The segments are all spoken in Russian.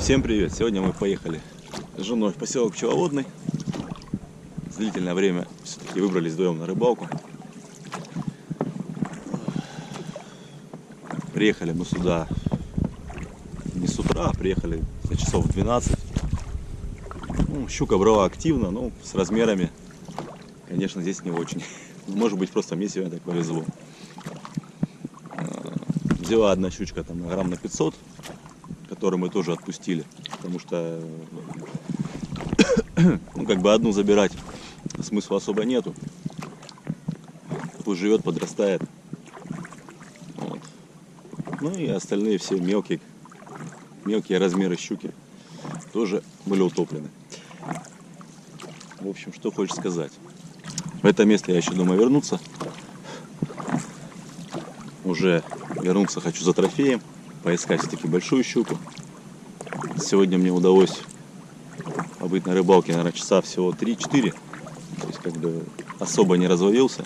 Всем привет! Сегодня мы поехали с женой в поселок Пчеловодный. Длительное время все-таки выбрались вдвоем на рыбалку. Приехали мы сюда не с утра, а приехали за часов 12. Ну, щука брала активно, но с размерами, конечно, здесь не очень. Может быть, просто мне сегодня так повезло. А, Взяла одна щучка там на грамм на 500, которую мы тоже отпустили, потому что ну, как бы одну забирать смысла особо нету. Пусть живет, подрастает. Вот. Ну и остальные все мелкие, мелкие размеры щуки тоже были утоплены. В общем, что хочешь сказать. В это место я еще думаю вернуться. Уже вернуться хочу за трофеем, поискать все-таки большую щуку. Сегодня мне удалось побыть на рыбалке, наверное, часа всего 3-4. То есть как бы особо не развалился.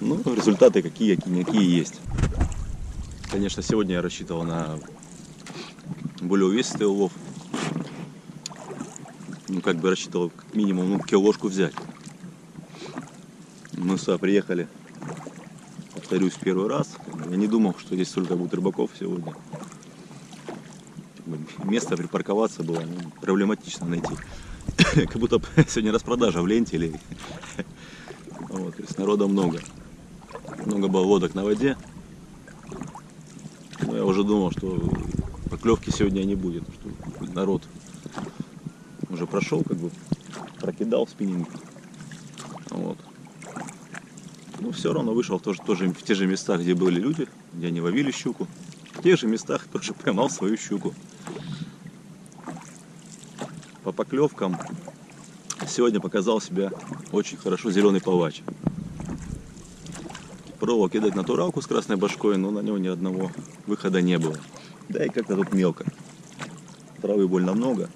Ну, результаты какие, какие, какие есть. Конечно, сегодня я рассчитывал на более увесистый улов. Ну, как бы рассчитывал как минимум ну, килошку взять. Мы сюда приехали, повторюсь, первый раз. Я не думал, что здесь столько будет рыбаков сегодня. Место припарковаться было ну, проблематично найти. Как будто сегодня распродажа в ленте или... Вот, то есть народа много. Много было лодок на воде. Но я уже думал, что поклевки сегодня не будет, что народ уже прошел, как бы прокидал спиннинг. Вот. Но все равно вышел тоже, тоже в те же места, где были люди, где они ловили щуку. В тех же местах тоже поймал свою щуку. По поклевкам сегодня показал себя очень хорошо зеленый палач. Пробовал кидать натуралку с красной башкой, но на него ни одного выхода не было. Да и как-то тут мелко. Травы больно много.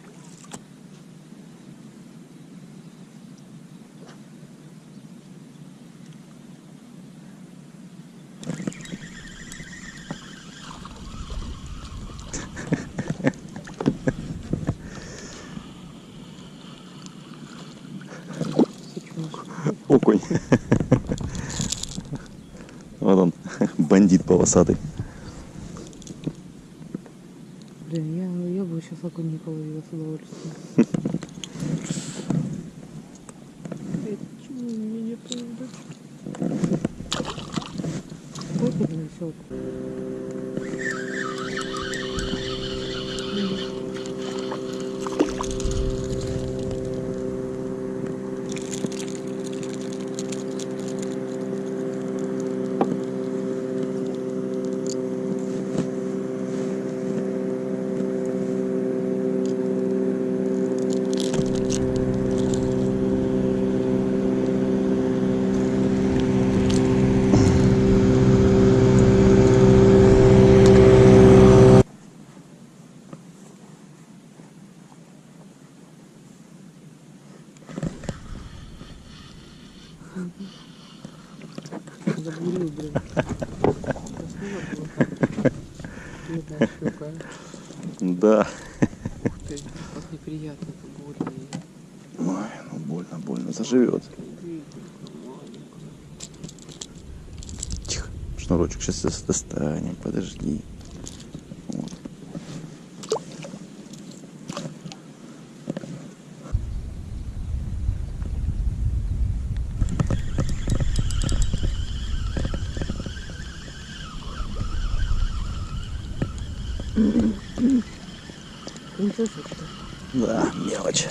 Окунь. Вот он, бандит полосатый. Блин, я, я бы сейчас окунь не половила с удовольствием. Эй, Почему мне не поведут? Сколько блин, сок? Забурил, блин. Красиво было как. Щука. Да. Ух ты, как неприятно это больно. Ой, ну больно, больно, заживет. Тихо, шнурочек сейчас достанем, подожди. Да, мелочь.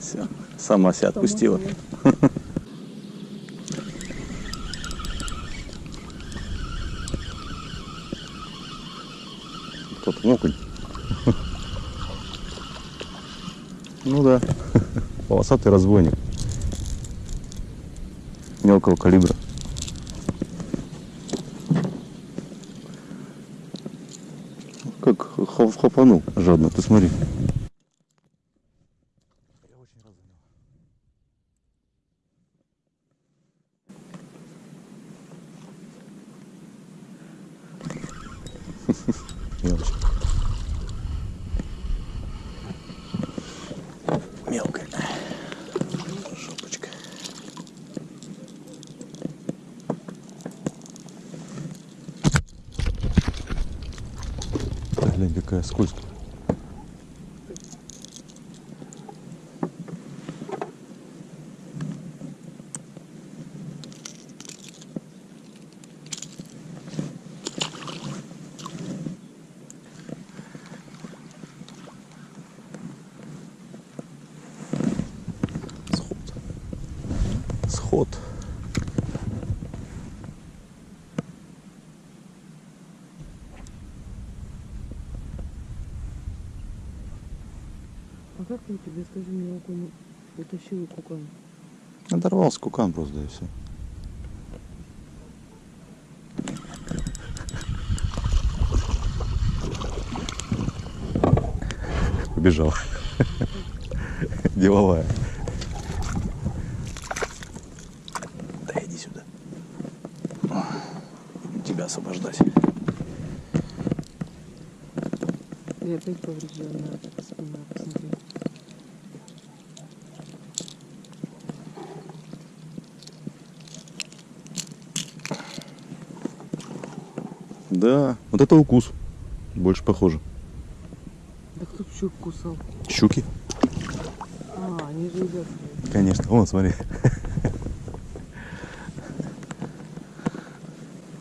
Все, сама себя отпустила. Тот окунь. Ну да, полосатый разбойник. Мелкого калибра. Хопанул жадно, ты смотри. Я очень рад за него. Скользко. Сход. Сход. Он тебе, скажи мне, окунь утащил кукан? Оторвался кукан просто, да и все. Побежал. Деловая. Да иди сюда. Тебя освобождать. И опять поврежденная спина, Да, вот это укус. Больше похоже. Да кто щук кусал? Щуки? А, они же едят. Конечно. Вон, смотри.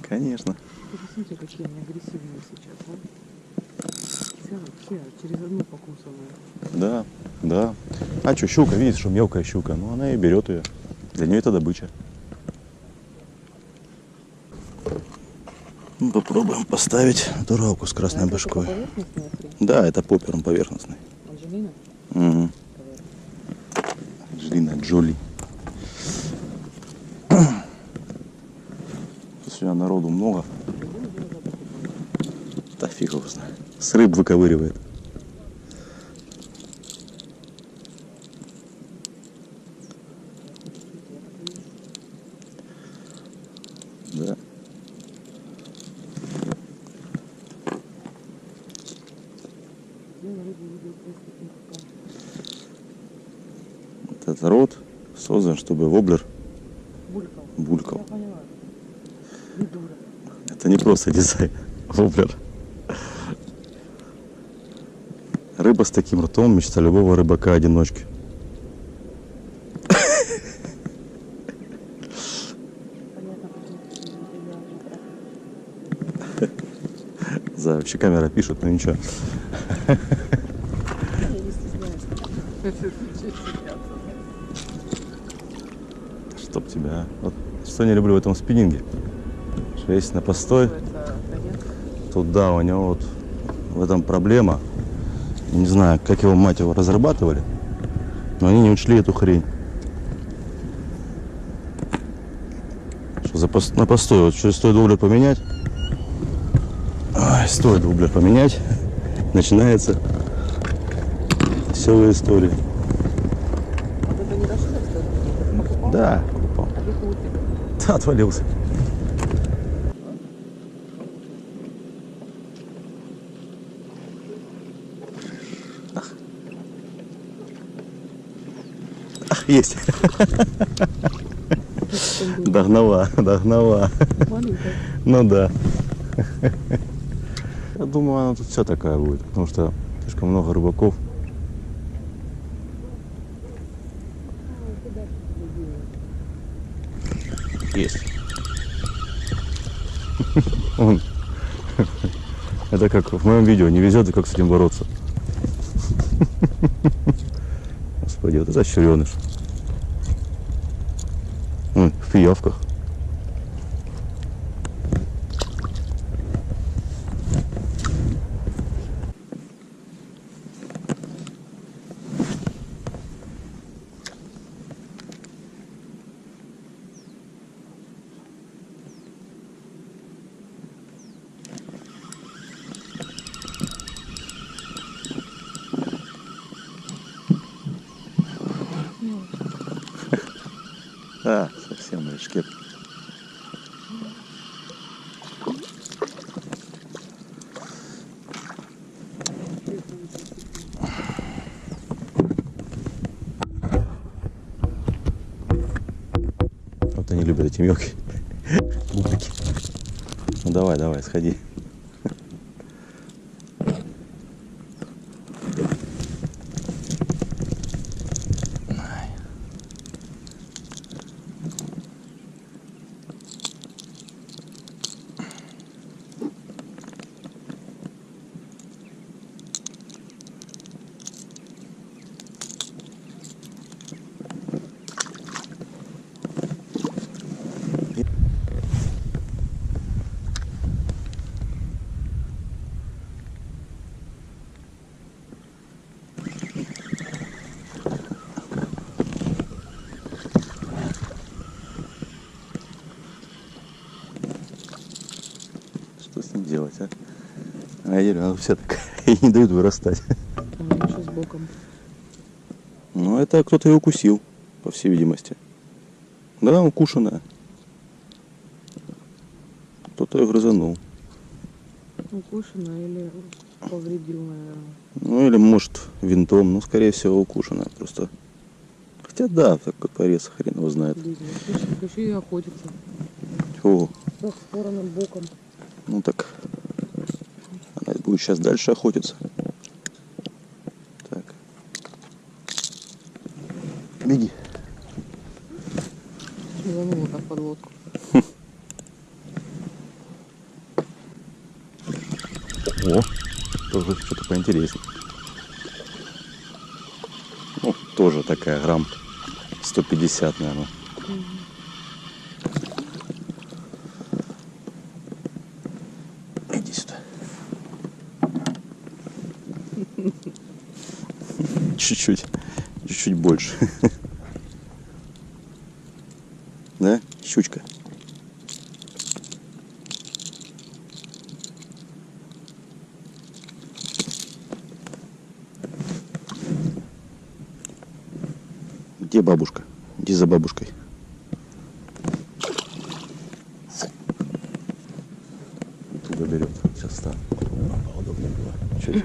Конечно. Ты посмотри, какие они агрессивные сейчас, а? Все, все, через одну покусанную. Да, да. А что, щука, видишь, что мелкая щука. Ну, она и берет ее. Для нее это добыча. Ну, попробуем поставить дуралку с красной башкой. Да, это попером поверхностный. Анжелина? Угу. Анджелина Джоли. Сегодня народу много. Да фиг его знает. С рыб выковыривает. Да. Я на рыбу видел просто таким кукан. Вот этот рот создан, чтобы воблер Булькал. булькал. Не дура. Это не просто дизайн, воблер. Рыба с таким ртом – мечта любого рыбака-одиночки. За вообще камера пишет, но ничего. Чтоб тебя. а. Вот что не люблю в этом спиннинге. Что если на постой, то да, у него вот в этом проблема. Не знаю, как его мать его разрабатывали, но они не учли эту хрень. Что за пос- на постой, вот что стоит воблер поменять, ой, стоит воблер поменять, начинается веселая история. Да, покупал. Да, отвалился. Ах, есть. Догнала, догнала. Ну да. Я думаю, она тут вся такая будет, потому что слишком много рыбаков. Есть. Он. Это как в моем видео, не везет, и как с этим бороться. Господи, вот это щереныш. Ой, в пиявках. Они любят эти мелкие бублики. Ну давай, давай, сходи. Поели, а все так и не дают вырастать. Еще с боком. Ну, это кто-то ее укусил, по всей видимости. Да, укушенная. Кто-то ее грызанул. Укушена или повредил, наверное. Ну, или, может, винтом. Ну, скорее всего, укушенная просто. Хотя, да, так вот порез хрен его знает. Хочу и охотиться. О, Со стороном боком. ну так. Будет сейчас дальше охотиться. Так. Беги. Шманула как под лодку. О, тоже что-то поинтереснее. Ну, тоже такая грамм 150, наверное. Иди сюда. Чуть-чуть. Чуть-чуть больше. Да, щучка? Где бабушка? Иди за бабушкой. Туда берет. Сейчас стану. Поудобнее было. Чуть.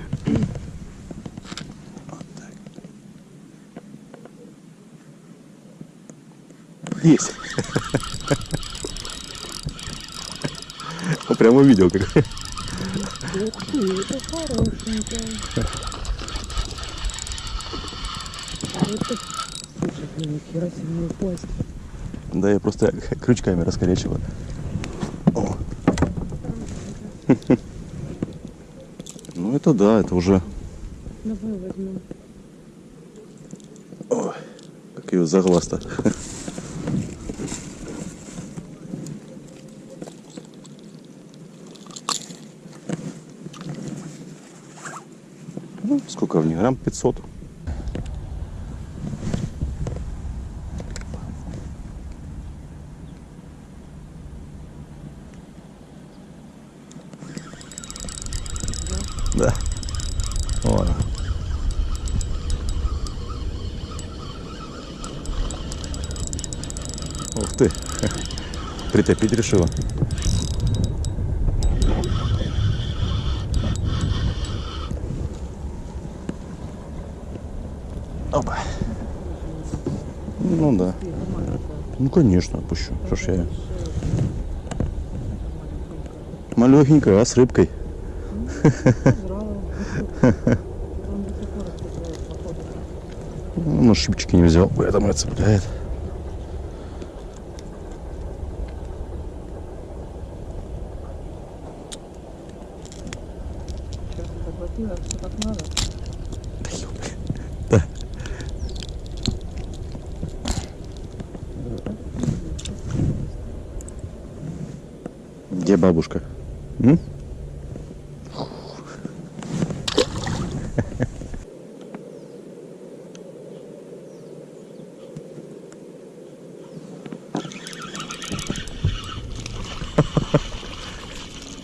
Вот так. Есть. Прямо увидел, как Ух ты, это хорошенькая. Это... Слушай, блин, нихера себе не упасть. Да, я просто крючками раскорячиваю. О. Ну это да, это уже Давай возьмем. Ой, как ее за глаз-то. Ну, сколько в ней? Грамм 500. Да. Она. Ух ты. Притопить решила. Опа. Ну да. Это. Ну конечно, отпущу. Что ж я. Малехенькая, а с рыбкой. Жрала. Он до сих пор отцепляет, походу. Ну, на шипчики не взял, поэтому и цепляет. Сейчас это хватило, все как надо. Да ёпта. Да. Где бабушка? М?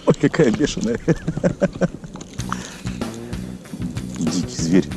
Ой, какая бешеная. Дикий зверь.